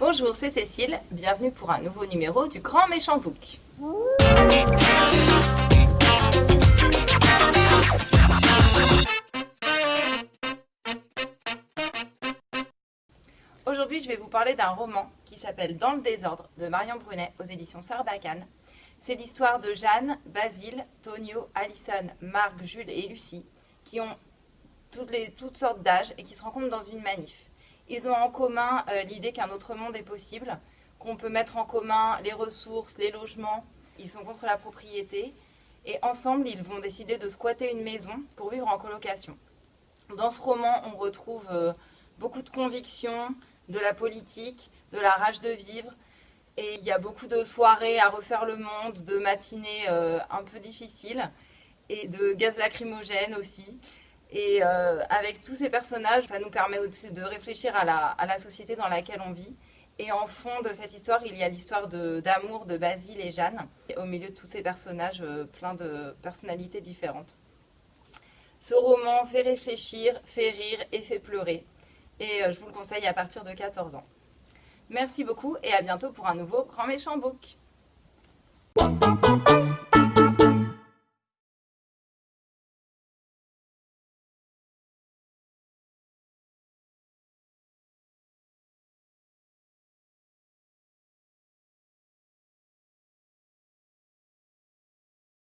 Bonjour, c'est Cécile, bienvenue pour un nouveau numéro du Grand Méchant Book. Aujourd'hui, je vais vous parler d'un roman qui s'appelle Dans le désordre de Marion Brunet aux éditions Sarbacane. C'est l'histoire de Jeanne, Basile, Tonio, Alison, Marc, Jules et Lucie qui ont toutes, sortes d'âges et qui se rencontrent dans une manif. Ils ont en commun euh, l'idée qu'un autre monde est possible, qu'on peut mettre en commun les ressources, les logements. Ils sont contre la propriété et ensemble, ils vont décider de squatter une maison pour vivre en colocation. Dans ce roman, on retrouve euh, beaucoup de convictions, de la politique, de la rage de vivre. Et il y a beaucoup de soirées à refaire le monde, de matinées euh, un peu difficiles et de gaz lacrymogène aussi. Et euh, avec tous ces personnages, ça nous permet aussi de réfléchir à la, société dans laquelle on vit. Et en fond de cette histoire, il y a l'histoire d'amour de, de, Basile et Jeanne, et au milieu de tous ces personnages, euh, plein de personnalités différentes. Ce roman fait réfléchir, fait rire et fait pleurer. Et euh, je vous le conseille à partir de 14 ans. Merci beaucoup et à bientôt pour un nouveau Grand Méchant Book.